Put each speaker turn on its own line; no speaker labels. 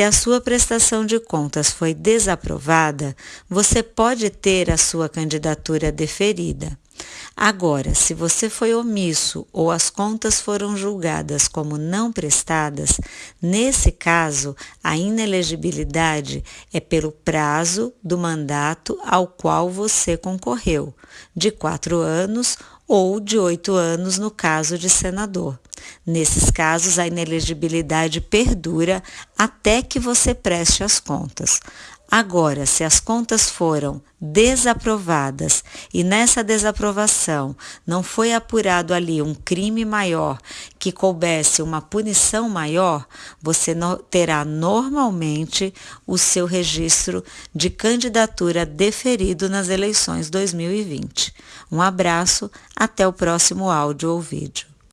Se a sua prestação de contas foi desaprovada, você pode ter a sua candidatura deferida. Agora, se você foi omisso ou as contas foram julgadas como não prestadas, nesse caso, a inelegibilidade é pelo prazo do mandato ao qual você concorreu, de quatro anos ou de oito anos no caso de senador. Nesses casos, a inelegibilidade perdura até que você preste as contas. Agora, se as contas foram desaprovadas e nessa desaprovação não foi apurado ali um crime maior que coubesse uma punição maior, você terá normalmente o seu registro de candidatura deferido nas eleições 2020. Um abraço, até o próximo áudio ou vídeo.